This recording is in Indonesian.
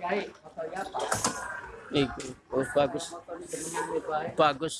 Yai, apa? Iku. Oh, bagus. Bagus.